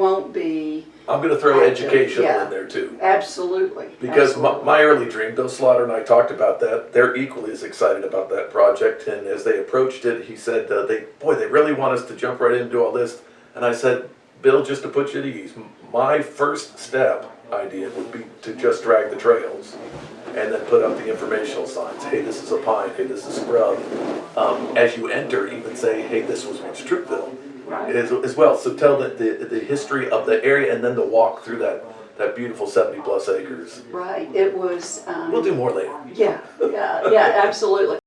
won't be, I'm gonna throw Active, educational yeah. in there too. absolutely. Because my, absolutely. my early dream, Bill Slaughter and I talked about that, they're equally as excited about that project, and as they approached it, he said, uh, they, boy, they really want us to jump right in and do all this. And I said, Bill, just to put you at ease, my first step idea would be to just drag the trails and then put up the informational signs, hey, this is a pine, hey, this is scrub. Um, as you enter, even say, hey, this was once Troupville, Right. as, as well, so tell the, the, the history of the area and then the walk through that, that beautiful seventy plus acres. Right, it was, um. We'll do more later. Yeah, yeah, yeah, absolutely.